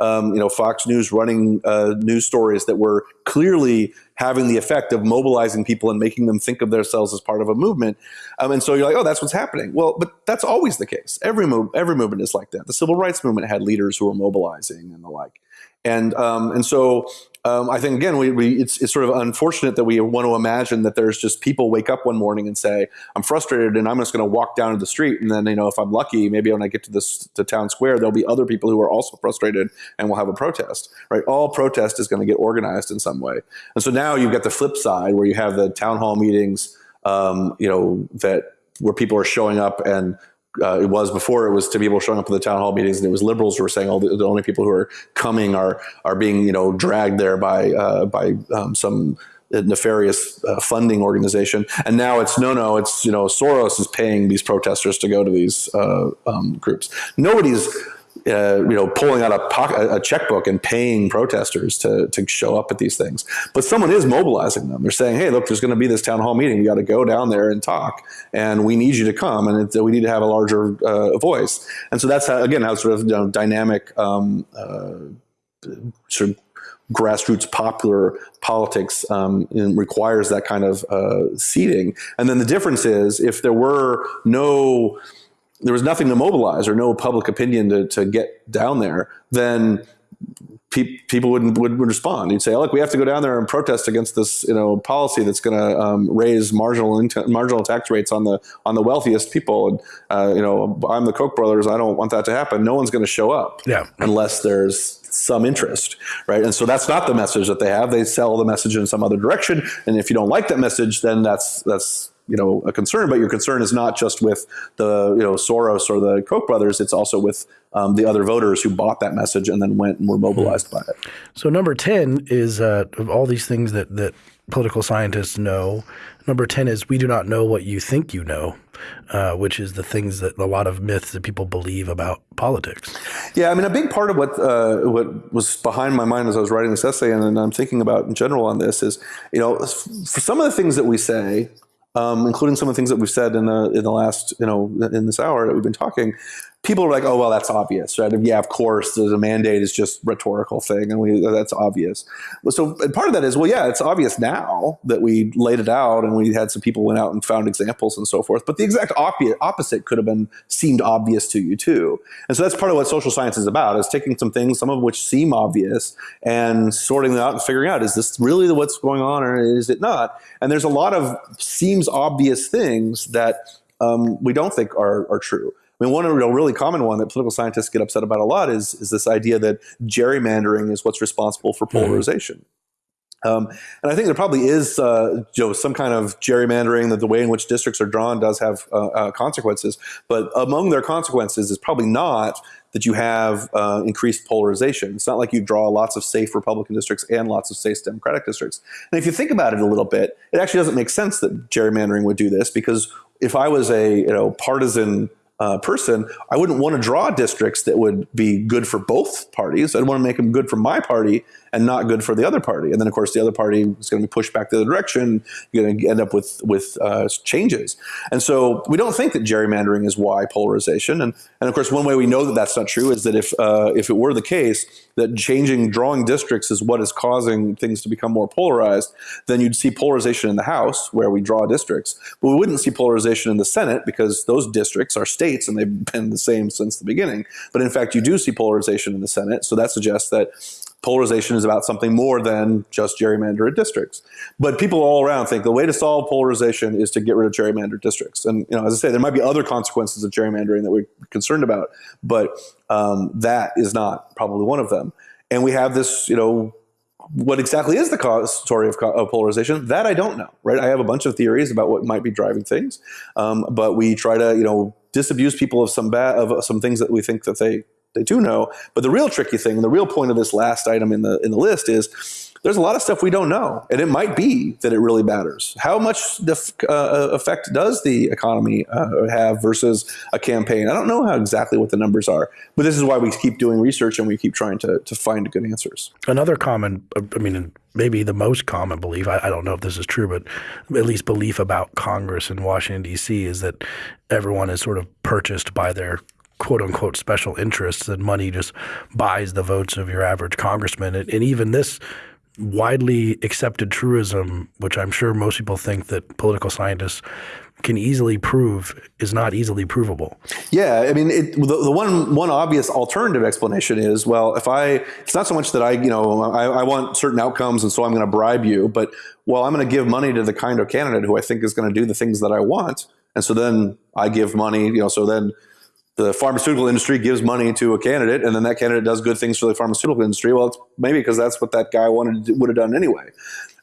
um, you know, Fox News running uh, news stories that were clearly having the effect of mobilizing people and making them think of themselves as part of a movement. Um, and so you're like, oh, that's what's happening. Well, but that's always the case. Every move, every movement is like that. The civil rights movement had leaders who were mobilizing and the like. And um, and so um, I think again, we, we it's, it's sort of unfortunate that we want to imagine that there's just people wake up one morning and say, "I'm frustrated," and I'm just going to walk down to the street, and then you know, if I'm lucky, maybe when I get to this to town square, there'll be other people who are also frustrated, and we'll have a protest. Right? All protest is going to get organized in some way, and so now you've got the flip side where you have the town hall meetings, um, you know, that where people are showing up and uh, it was before it was to people showing up at the town hall meetings and it was liberals who were saying, oh, the, the only people who are coming are are being you know dragged there by uh, by um, some nefarious uh, funding organization. And now it's no, no, it's you know Soros is paying these protesters to go to these uh, um, groups. Nobody's uh, you know, pulling out a, pocket, a checkbook and paying protesters to, to show up at these things. But someone is mobilizing them. They're saying, hey, look, there's going to be this town hall meeting. We got to go down there and talk, and we need you to come, and we need to have a larger uh, voice. And so that's how, again, how sort of you know, dynamic um, uh, sort of grassroots popular politics um, requires that kind of uh, seeding. And then the difference is if there were no there was nothing to mobilize or no public opinion to, to get down there, then pe- people wouldn't would, would respond. You'd say, oh, "Look, we have to go down there and protest against this, you know, policy that's going to um, raise marginal marginal tax rates on the on the wealthiest people." And uh, you know, I'm the Koch brothers. I don't want that to happen. No one's going to show up, yeah. unless there's some interest, right? And so that's not the message that they have. They sell the message in some other direction. And if you don't like that message, then that's that's you know a concern, but your concern is not just with the you know Soros or the Koch brothers; it's also with um, the other voters who bought that message and then went and were mobilized by it. So number ten is uh, of all these things that that political scientists know. Number ten is we do not know what you think you know. Uh, which is the things that a lot of myths that people believe about politics. Yeah, I mean, a big part of what uh, what was behind my mind as I was writing this essay, and, and I'm thinking about in general on this is, you know, for some of the things that we say, um, including some of the things that we've said in the in the last you know in this hour that we've been talking, people are like, oh well, that's obvious, right? Yeah, of course, the mandate is just rhetorical thing, and we that's obvious. So part of that is, well, yeah, it's obvious now that we laid it out, and we had some people went out and found examples and so forth. But the exact opposite could have been seemed obvious to you too, and so that's part of what social science is about: is taking some things, some of which seem obvious, and sorting them out and figuring out is this really what's going on or is it not? And there's a lot of seems obvious things that um, we don't think are, are true. I mean, one real, really common one that political scientists get upset about a lot is, is this idea that gerrymandering is what's responsible for mm-hmm. polarization. Um, and I think there probably is, uh, you know, some kind of gerrymandering that the way in which districts are drawn does have uh, uh, consequences. But among their consequences is probably not that you have uh, increased polarization. It's not like you draw lots of safe Republican districts and lots of safe Democratic districts. And if you think about it a little bit, it actually doesn't make sense that gerrymandering would do this because if I was a you know partisan uh, person, I wouldn't want to draw districts that would be good for both parties. I'd want to make them good for my party and not good for the other party. And then, of course, the other party is going to be pushed back the other direction. You're going to end up with with uh, changes. And so, we don't think that gerrymandering is why polarization. And and of course, one way we know that that's not true is that if uh, if it were the case that changing drawing districts is what is causing things to become more polarized, then you'd see polarization in the House where we draw districts, but we wouldn't see polarization in the Senate because those districts are states and they've been the same since the beginning. But in fact, you do see polarization in the Senate, so that suggests that polarization is about something more than just gerrymandered districts. But people all around think the way to solve polarization is to get rid of gerrymandered districts. And you know, as I say, there might be other consequences of gerrymandering that we're concerned about, but um, that is not probably one of them. And we have this, you know, what exactly is the cause, story of, of, polarization? That I don't know, right? I have a bunch of theories about what might be driving things, um, but we try to, you know, disabuse people of some bad of some things that we think that they they do know. But the real tricky thing, the real point of this last item in the in the list is there's a lot of stuff we don't know, and it might be that it really matters. How much the, uh, effect does the economy uh, have versus a campaign? I don't know how exactly what the numbers are, but this is why we keep doing research and we keep trying to to find good answers. Another common, I mean, maybe the most common belief, I, I, don't know if this is true, but at least belief about Congress in Washington, D.C. is that everyone is sort of purchased by their quote unquote special interests and money just buys the votes of your average congressman. And, and even this widely accepted truism, which I'm sure most people think that political scientists can easily prove is not easily provable. Yeah, I mean, it, the, the, one one obvious alternative explanation is, well, if I, it's not so much that I, you know, I, I want certain outcomes, and so I'm going to bribe you, but well, I'm going to give money to the kind of candidate who I think is going to do the things that I want, and so then I give money, you know, so then the pharmaceutical industry gives money to a candidate and then that candidate does good things for the pharmaceutical industry well it's maybe because that's what that guy wanted would have done anyway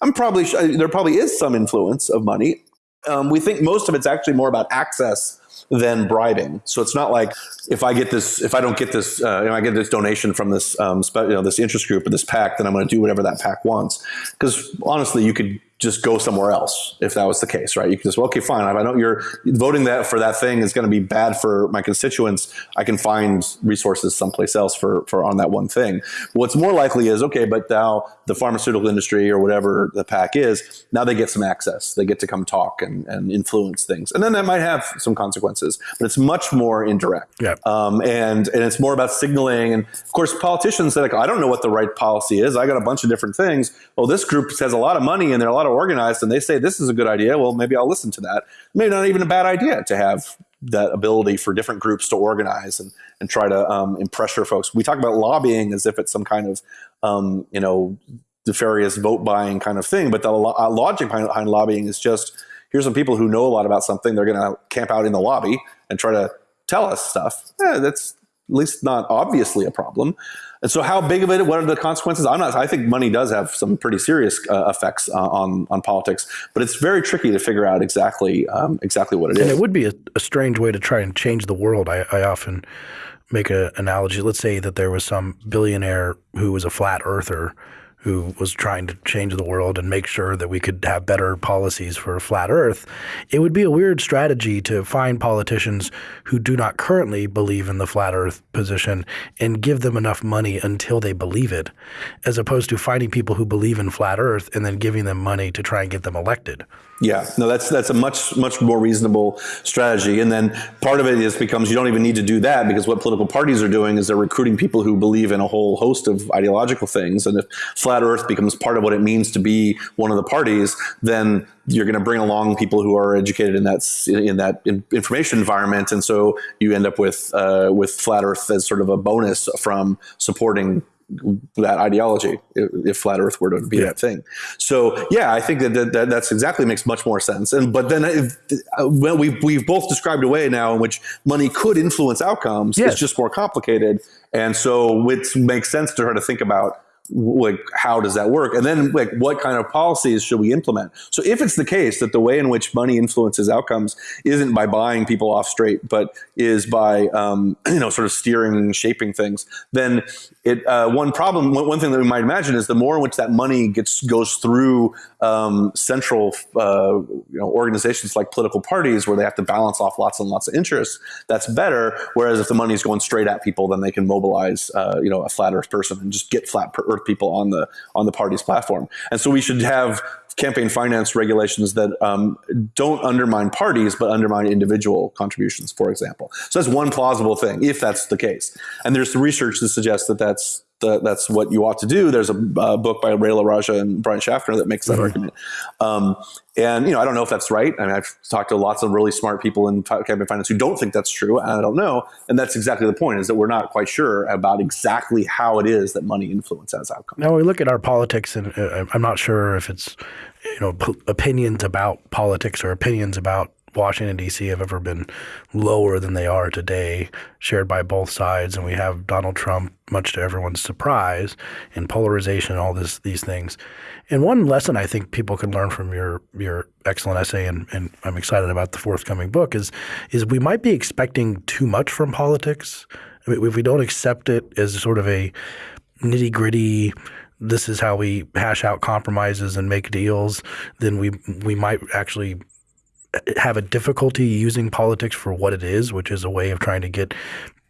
i'm probably there probably is some influence of money um, we think most of it's actually more about access than bribing. So it's not like if I get this, if I don't get this, uh, you know, I get this donation from this, um, you know, this interest group or this PAC, then I'm going to do whatever that PAC wants. Because honestly, you could just go somewhere else if that was the case, right? You can just, well, okay, fine. If I know you're voting that for that thing is going to be bad for my constituents, I can find resources someplace else for, for on that one thing. What's more likely is, okay, but now the pharmaceutical industry or whatever the PAC is, now they get some access. They get to come talk and, and influence things. And then that might have some consequences, but it's much more indirect. Yeah. Um, and, and it's more about signaling. And of course, politicians say, like, I don't know what the right policy is. I got a bunch of different things. Well, this group has a lot of money and they're a lot of organized and they say this is a good idea, well, maybe I'll listen to that. Maybe not even a bad idea to have that ability for different groups to organize and, and try to um, pressure folks. We talk about lobbying as if it's some kind of, um, you know, nefarious vote buying kind of thing, but the uh, logic behind, behind lobbying is just here's some people who know a lot about something. They're going to camp out in the lobby and try to tell us stuff. Eh, that's at least not obviously a problem. And so, how big of it? What are the consequences? I'm not. I think money does have some pretty serious uh, effects uh, on on politics, but it's very tricky to figure out exactly um, exactly what it and is. And it would be a, a, strange way to try and change the world. I, I often make an analogy. Let's say that there was some billionaire who was a flat earther who was trying to change the world and make sure that we could have better policies for a flat earth, it would be a weird strategy to find politicians who do not currently believe in the flat earth position and give them enough money until they believe it, as opposed to finding people who believe in flat earth and then giving them money to try and get them elected. Yeah, no, that's that's a much much more reasonable strategy. And then part of it is becomes you don't even need to do that because what political parties are doing is they're recruiting people who believe in a whole host of ideological things. And if flat Earth becomes part of what it means to be one of the parties, then you're going to bring along people who are educated in that in that information environment, and so you end up with uh, with flat Earth as sort of a bonus from supporting that ideology if, if, flat earth were to be yeah. that thing so yeah i think that, that, that, that's exactly makes much more sense and but then if, uh, well we've, we've both described a way now in which money could influence outcomes yes. it's just more complicated and so it makes sense to her to think about like how does that work? And then like what kind of policies should we implement? So if it's the case that the way in which money influences outcomes isn't by buying people off straight but is by um, you know sort of steering and shaping things then it uh, one problem one, thing that we might imagine is the more in which that money gets goes through um, central uh, you know organizations like political parties where they have to balance off lots and lots of interests that's better. Whereas if the money is going straight at people then they can mobilize uh, you know a flat earth person and just get flat earth people on the on the party's platform. And so we should have campaign finance regulations that um, don't undermine parties but undermine individual contributions, for example. So that's one plausible thing, if that's the case. And there's research that suggests that that's the, that's what you ought to do. There's a uh, book by Ray LaRaja and Brian Schaffner that makes that mm-hmm. argument. Um, and you know, I don't know if that's right. I mean, I've talked to lots of really smart people in campaign finance who don't think that's true. And I don't know. And that's exactly the point: is that we're not quite sure about exactly how it is that money influences outcomes. Now we look at our politics, and uh, I'm not sure if it's you know p- opinions about politics or opinions about Washington, D.C. have ever been lower than they are today, shared by both sides. And we have Donald Trump, much to everyone's surprise, and polarization, and all this, these things. And one lesson I think people can learn from your your excellent essay, and, and I'm excited about the forthcoming book, is is we might be expecting too much from politics. I mean, if we don't accept it as sort of a nitty gritty, this is how we hash out compromises and make deals, then we we might actually have a difficulty using politics for what it is, which is a way of trying to get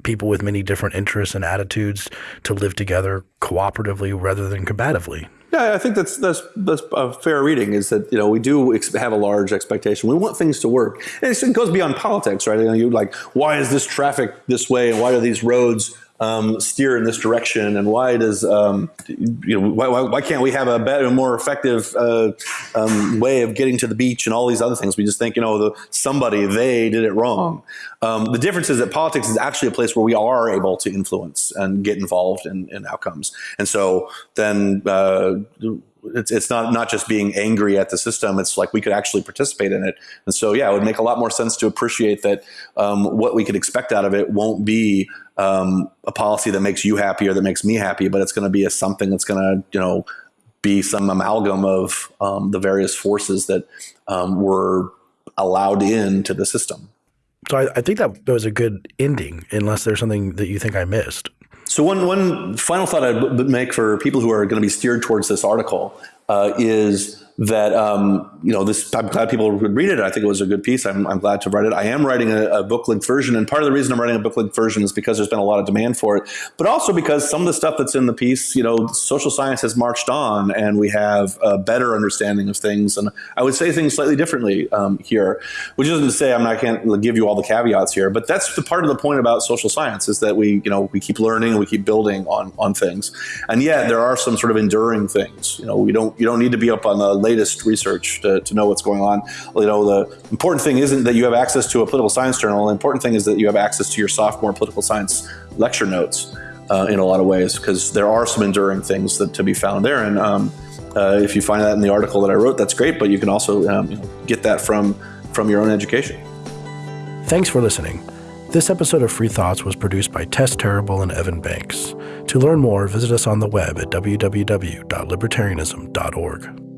people with many different interests and attitudes to live together cooperatively rather than combatively. Yeah, I think that's that's that's a fair reading. Is that you know we do have a large expectation. We want things to work, and it goes beyond politics, right? You know, you like why is this traffic this way, and why are these roads um, steer in this direction, and why does um, you know why, why, why, can't we have a better, more effective uh, um, way of getting to the beach and all these other things? We just think you know the, somebody they did it wrong. Um, the difference is that politics is actually a place where we are able to influence and get involved in, in outcomes, and so then. Uh, it's, it's not not just being angry at the system. It's like we could actually participate in it. And so, yeah, it would make a lot more sense to appreciate that um, what we could expect out of it won't be um, a policy that makes you happy or that makes me happy, but it's going to be a something that's going to you know be some amalgam of um, the various forces that um, were allowed into the system. So I, I think that was a good ending, unless there's something that you think I missed. So one one final thought I'd make for people who are going to be steered towards this article uh, is that um, you know this i'm glad people would read it. I think it was a good piece. I'm, I'm glad to write it. I am writing a, a book length version and part of the reason i'm writing a book length version is because there's been a lot of demand for it but also because some of the stuff that's in the piece you know social science has marched on and we have a better understanding of things and i would say things slightly differently um, here which isn't to say i'm not can't give you all the caveats here but that's the part of the point about social science is that we you know we keep learning we keep building on on things and yet there are some sort of enduring things you know we don't you don't need to be up on the latest research to, to know what's going on. You know, the important thing isn't that you have access to a political science journal. The important thing is that you have access to your sophomore political science lecture notes uh, in a lot of ways, because there are some enduring things that to be found there. And um, uh, if you find that in the article that I wrote, that's great. But you can also um, get that from from your own education. Thanks for listening. This episode of Free Thoughts was produced by Tess Terrible and Evan Banks. To learn more, visit us on the web at www.libertarianism.org.